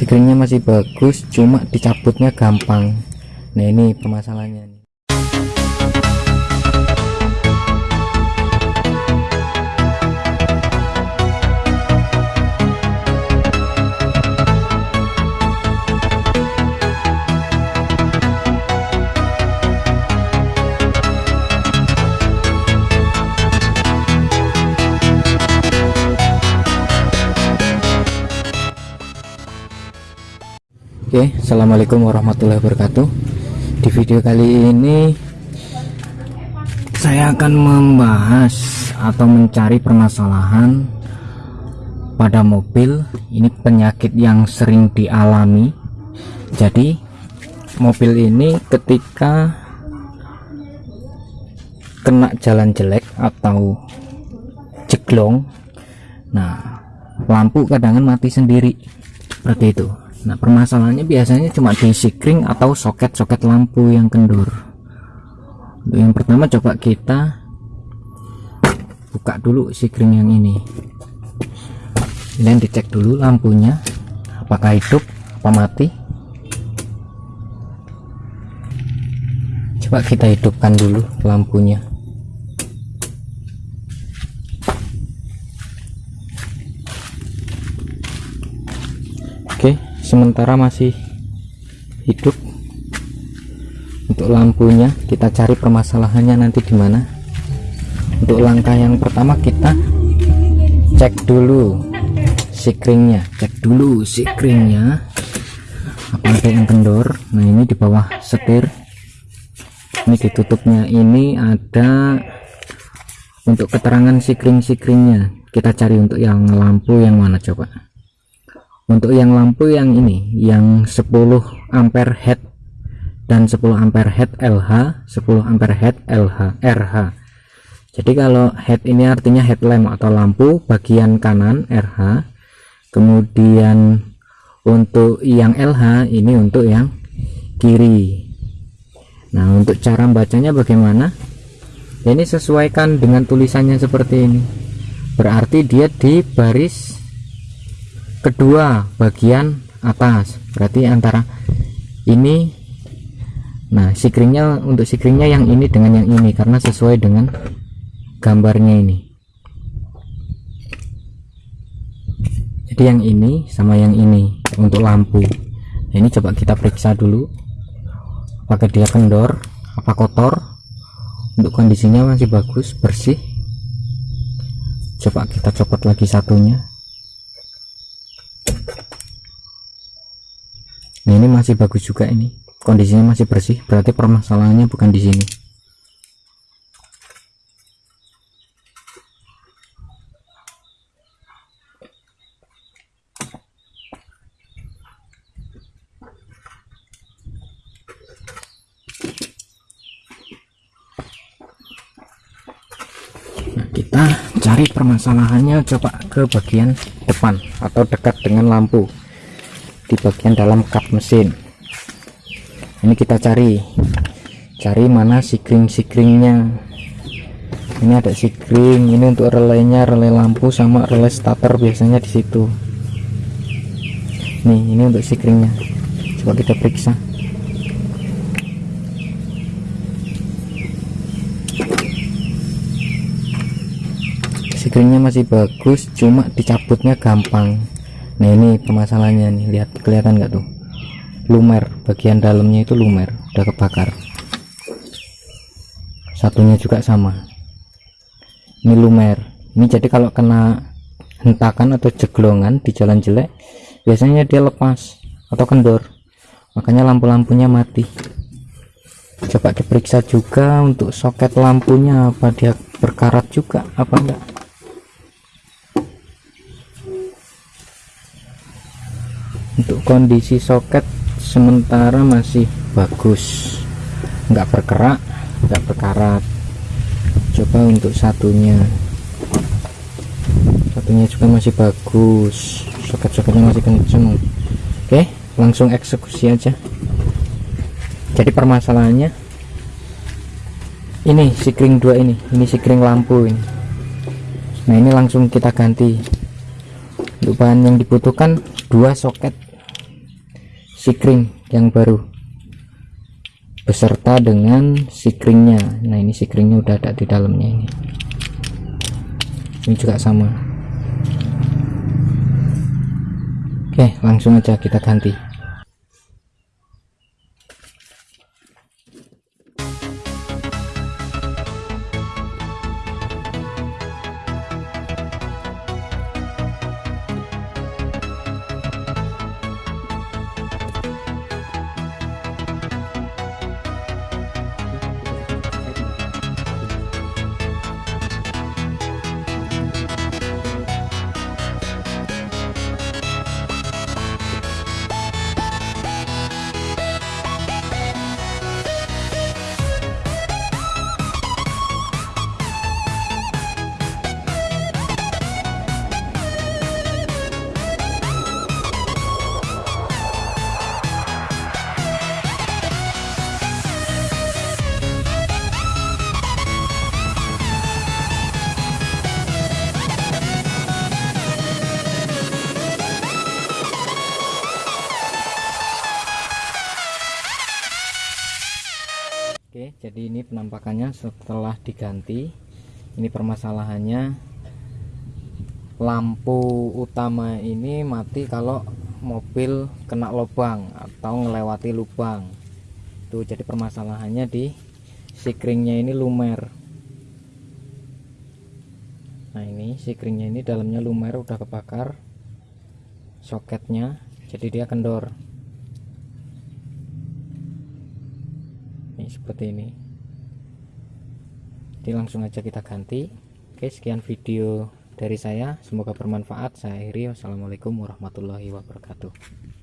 screennya masih bagus cuma dicabutnya gampang. Nah ini permasalahannya Oke, assalamualaikum warahmatullahi wabarakatuh. Di video kali ini saya akan membahas atau mencari permasalahan pada mobil. Ini penyakit yang sering dialami. Jadi, mobil ini ketika kena jalan jelek atau jeglong, nah lampu kadang mati sendiri seperti itu Nah permasalahannya biasanya cuma di sikring atau soket-soket lampu yang kendur yang pertama coba kita buka dulu sikring yang ini. Kalian dicek dulu lampunya apakah hidup apa mati. Coba kita hidupkan dulu lampunya Oke sementara masih hidup. Untuk lampunya kita cari permasalahannya nanti di mana. Untuk langkah yang pertama kita cek dulu sikringnya. Cek dulu sikringnya. Apa yang kendor. Nah ini di bawah setir. Ini ditutupnya. Ini ada untuk keterangan sikring-sikringnya. Kita cari untuk yang lampu yang mana coba untuk yang lampu yang ini yang 10 ampere head dan 10 ampere head LH 10 ampere head LH RH jadi kalau head ini artinya headlamp atau lampu bagian kanan RH kemudian untuk yang LH ini untuk yang kiri. Nah untuk cara bacanya bagaimana? Ini sesuaikan dengan tulisannya seperti ini. Berarti dia di baris kedua bagian atas. Berarti antara ini nah sikringnya untuk sikringnya yang ini dengan yang ini karena sesuai dengan gambarnya ini. Jadi yang ini sama yang ini untuk lampu. Nah, ini coba kita periksa dulu. Apakah dia kendor? Apa kotor? Untuk kondisinya masih bagus bersih. Coba kita copot lagi satunya nah ini masih bagus juga ini. Kondisinya masih bersih. Berarti permasalahannya bukan di sini. Nah kita cari permasalahannya coba ke bagian depan atau dekat dengan lampu di bagian dalam kap mesin. Ini kita cari. Cari mana sikring-sikringnya ini ada sikring ini untuk relaynya relay lampu sama relay starter biasanya di situ. Nih ini untuk sikringnya coba kita periksa. Sikringnya masih bagus cuma dicabutnya gampang nah ini permasalahannya nih lihat kelihatan nggak tuh? Lumer bagian dalamnya itu lumer udah kebakar. Satunya juga sama. Ini lumer. Ini jadi kalau kena hentakan atau jeglongan di jalan jelek biasanya dia lepas atau kendor. Makanya lampu-lampunya mati. Coba diperiksa juga untuk soket lampunya apa dia berkarat juga apa enggak untuk kondisi soket sementara masih bagus. Enggak bergerak enggak berkarat. Coba untuk satunya. Satunya juga masih bagus. Soket-soketnya masih kenceng. Oke langsung eksekusi aja. Jadi permasalahannya ini sikring dua ini ini sikring lampu ini. Nah ini langsung kita ganti. Untuk bahan yang dibutuhkan dua soket sikring yang baru beserta dengan sikringnya nah ini sikringnya udah ada di dalamnya ini. Ini juga sama. Oke langsung aja kita ganti Oke jadi ini penampakannya setelah diganti. Ini permasalahannya. Lampu utama ini mati kalau mobil kena lubang atau ngelewati lubang. Tuh jadi permasalahannya di sikringnya ini lumer. Nah ini sikringnya ini dalamnya lumer udah kebakar soketnya jadi dia kendor seperti ini. Jadi langsung aja kita ganti. Oke sekian video dari saya. Semoga bermanfaat. Saya akhiri. Wassalamualaikum warahmatullahi wabarakatuh